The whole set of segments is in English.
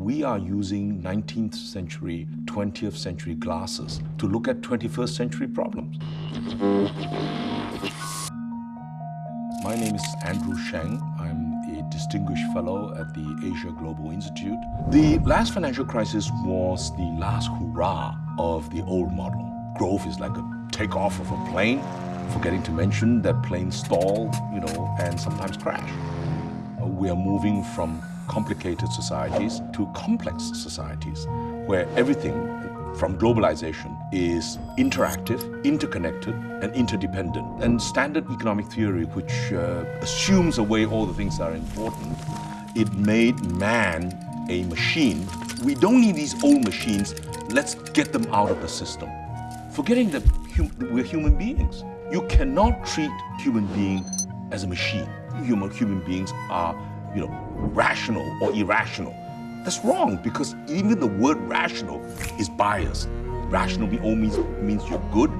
we are using 19th century, 20th century glasses to look at 21st century problems. My name is Andrew Sheng. I'm a distinguished fellow at the Asia Global Institute. The last financial crisis was the last hurrah of the old model. Growth is like a takeoff of a plane, forgetting to mention that planes stall, you know, and sometimes crash. We are moving from complicated societies to complex societies where everything from globalization is interactive, interconnected, and interdependent. And standard economic theory, which uh, assumes away all the things that are important, it made man a machine. We don't need these old machines. Let's get them out of the system. Forgetting that hum we're human beings. You cannot treat human being as a machine. Human, human beings are you know, rational or irrational. That's wrong because even the word rational is biased. Rational means, means you're good.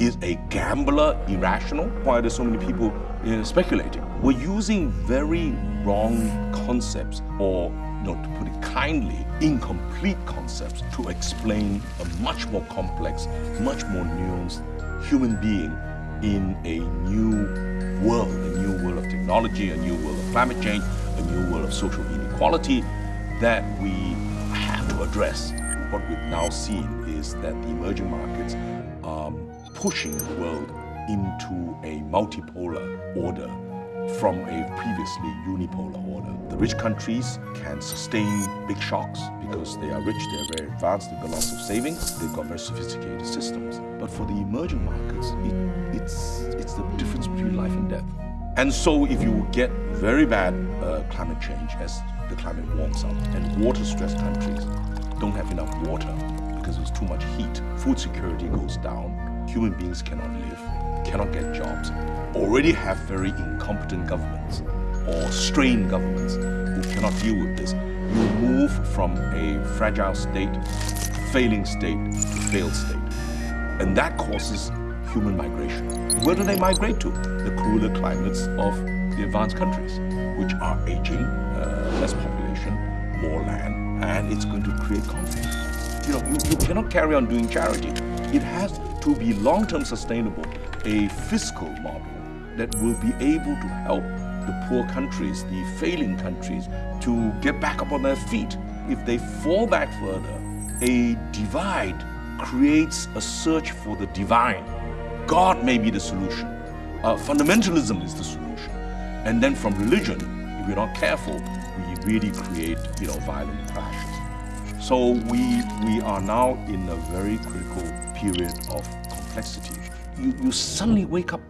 Is a gambler irrational? Why are there so many people uh, speculating? We're using very wrong concepts or, you know, to put it kindly, incomplete concepts to explain a much more complex, much more nuanced human being in a new world, a new world of technology, a new world of climate change, a new world of social inequality that we have to address. What we've now seen is that the emerging markets are pushing the world into a multipolar order from a previously unipolar order. The rich countries can sustain big shocks because they are rich, they are very advanced, they've got lots of savings, they've got very sophisticated systems. But for the emerging markets, And so if you get very bad uh, climate change as the climate warms up and water-stressed countries don't have enough water because there's too much heat, food security goes down, human beings cannot live, cannot get jobs, already have very incompetent governments or strained governments who cannot deal with this. You move from a fragile state, failing state, to failed state. And that causes human migration. Where do they migrate to? Cooler climates of the advanced countries, which are aging, uh, less population, more land, and it's going to create conflict. You know, you, you cannot carry on doing charity. It has to be long-term sustainable, a fiscal model that will be able to help the poor countries, the failing countries, to get back up on their feet. If they fall back further, a divide creates a search for the divine God may be the solution. Uh, fundamentalism is the solution. And then from religion, if we're not careful, we really create you know, violent clashes. So we, we are now in a very critical period of complexity. You, you suddenly wake up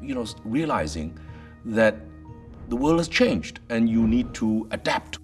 you know, realizing that the world has changed and you need to adapt.